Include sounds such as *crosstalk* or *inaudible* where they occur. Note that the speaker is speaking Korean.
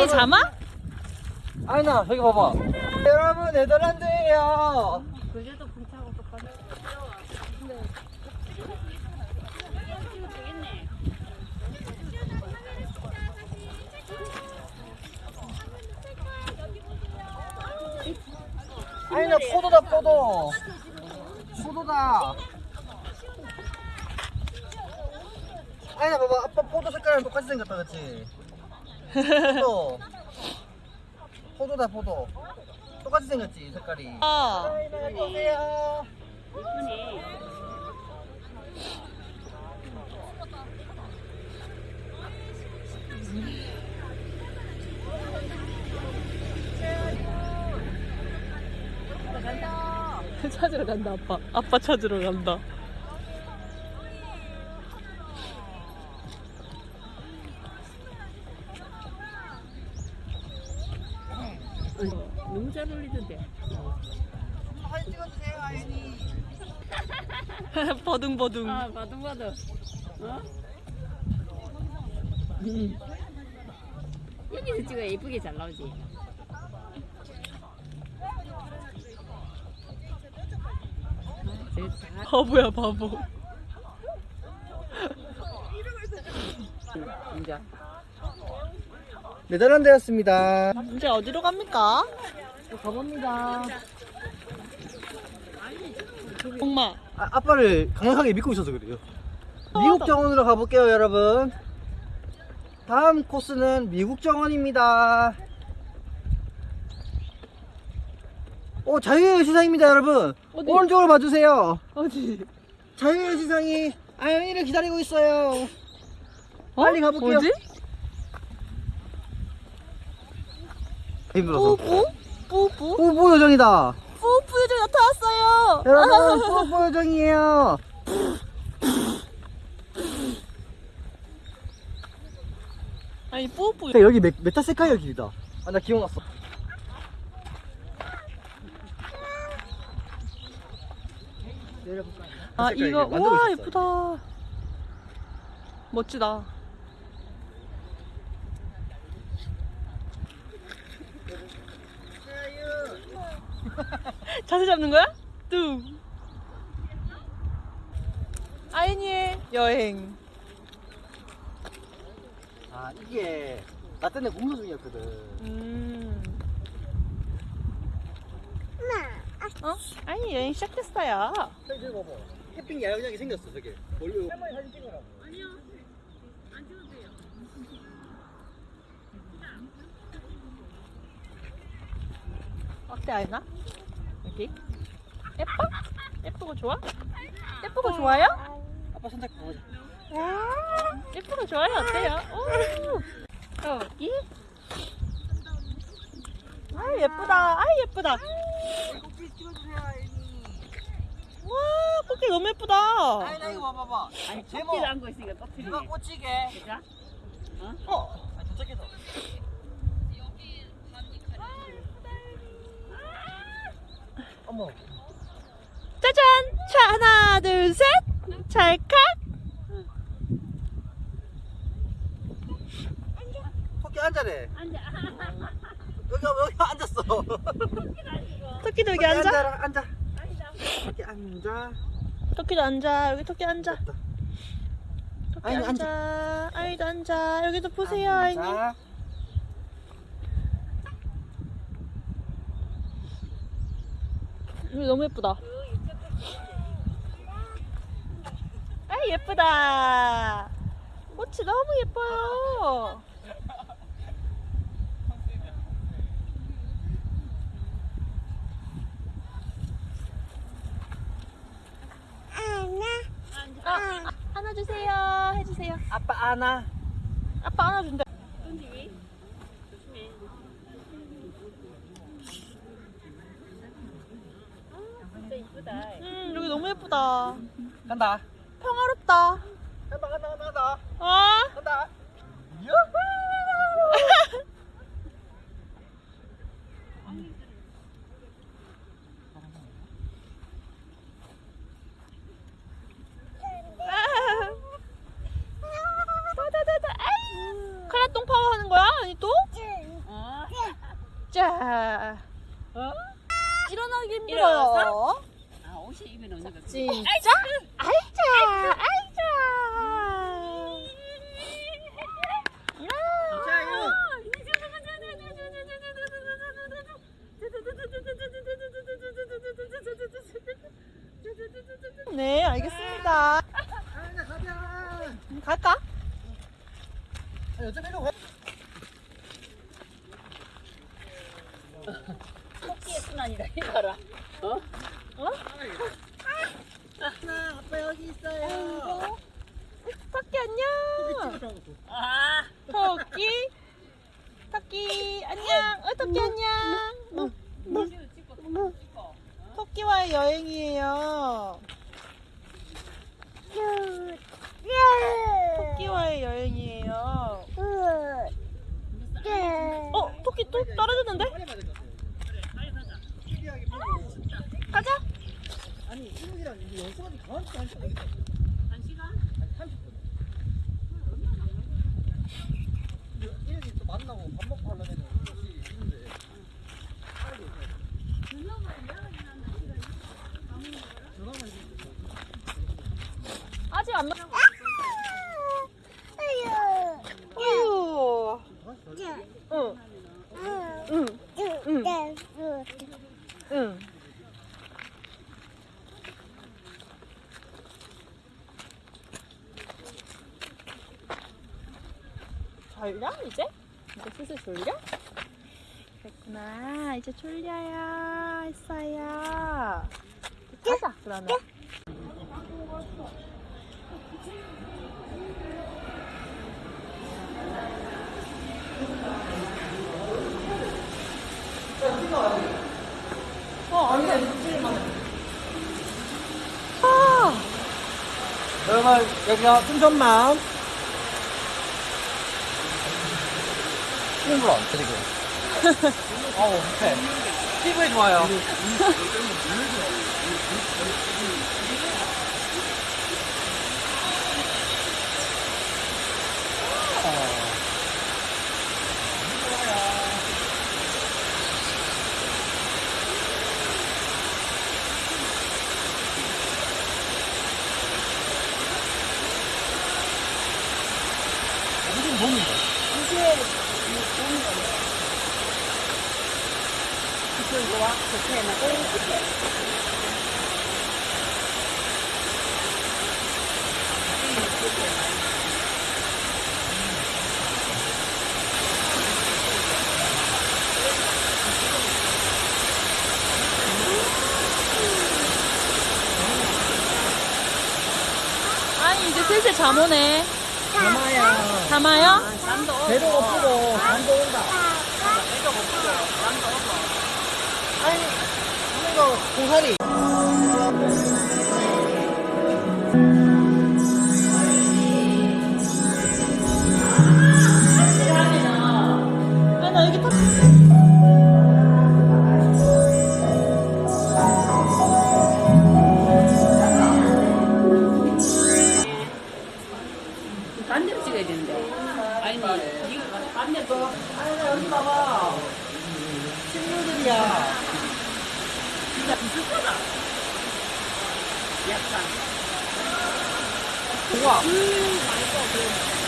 아이 잠아? 아이나 저기 봐봐. 여러분 네덜란드예요. 그래도 불타고 똑같아. 아이나 포도다 포도. 포도다. 아이나 봐봐. 아빠 포도 색깔이랑 똑같이 생겼다 그치 포도 포도다 포도 똑같이 생겼지 색깔이 아, 아이나 보세요. 찾으러 간다 아빠. 아빠 찾으러 간다. 너무 잘 어울리던데. 사진 찍어주세요 아이니 *laughs* 버둥버둥. 아, 버둥버둥. 어? 음. 여기서 찍어야 예쁘게 잘 나오지. 바보야 바보. 이제 네덜란드였습니다 이제 어디로 갑니까? 가봅니다 엄마. 아, 아빠를 강력하게 믿고 있어서 그래요. 미국 정원으로 가볼게요, 여러분. 다음 코스는 미국 정원입니다. 오, 자유의 시상입니다, 여러분. 어디? 오른쪽으로 봐주세요. 어디? 자유의 시상이 아연이를 기다리고 있어요. 빨리 가볼게요. 어? 뭐지? 힘들어서. 뿌뿌? 뿌뿌? 뽀뽀 요정이다. 뿌뿌 요정 나타났어요. 여러분, 뽀뽀 요정이에요. 아니 뿌뿌. 야, 여기 메, 메타세쿼이아 길이다. 아, 나 기억났어. 아 색깔 이거 우와 있었어요. 예쁘다. 멋지다. 자세 잡는 거야? 뚱. 아이니의 여행. 아 이게 나 때문에 공부 중이었거든. 음. 어? 아니 여행 시작했어요. 저기 저기 봐봐. 캠핑 야영장이 생겼어 저게. 원래 할머니 사진 찍으라고. 어때 아이나? 여기? 예뻐? 예쁘고 좋아? 예쁘고 좋아요? 아빠 손잡고 가보자. 예쁘고 좋아요 어때요? 오. 여기? 아 예쁘다 아 예쁘다. 와 꽃게 너무 예쁘다 아이나 이거 봐봐봐. 아니 제목. 꽃길 안고 있으니까 꽃길이 누가 꽂히게. 그죠? 어아 도착해서. 어머. 짜잔! 자 하나 둘 셋! 찰칵 토끼 앉아래. 앉아. 여기 여기 앉았어. 토끼도 여기 앉아? 앉아라 앉아. 토끼 앉아. 토끼도 앉아. 여기 토끼 앉아. 토끼 아이니, 앉아. 아이도 앉아. 여기도 보세요 아이니 여기 너무 예쁘다. 아 예쁘다. 꽃이 너무 예뻐요. 아, 아, 안아주세요. 해주세요. 아빠 안아. 아빠 안아준대 던지기 조심해 이쁘다 음 여기 너무 예쁘다 간다. 평화롭다 간다 간다 간다 간다. 아 간다. 유후. 다다다다 아이 카라똥 파워 하는 거야? 아니 또? 아. 어? 일어나기 일어나서? 힘들어요. 아 옷이 입에 넣는 거. 진짜? 아이자, 아이자. 자요. 네, 알겠습니다. 아, 나 가자. 갈까? 아, 여쭤 내려 가. 토끼의 순환이다 이거라. 어? 아빠, 아빠 여기 있어요. 토끼 안녕. 아. 토끼. 토끼 안녕. 어, 토끼 안녕. 어, 찍고 찍고 찍고. 토끼와의 여행이에요. 토끼와의 여행이에요. 어, 떨어졌는데? 가자. 아니, 이름이랑 이게 연수가 가만히 한 시간. 한 시간? 아니, 30분. 이름이 또 만나고 밥 먹고 하려면 혹시 있는데. 빨리 가야 돼. 전화만 해주세요. 아직 안 나. 아유. 응. 응. 응. 응. 졸려? 이제? 이제 슬슬 졸려? 그랬구나. 이제 졸려요. 했어요. 가자 그러면. 어 안돼 아. 여러분, 여기가 춘천 맘. 콩불 안 드리고. 어우, 해. 피부에 좋아요. 무슨 봄인가? 아니 이제 슬슬 잠 오네 담아야. 잠아요? 배도 고프고 잠도 온다. 아니, 이거 고사리. 약간. 우와. 음, 맛있어. 그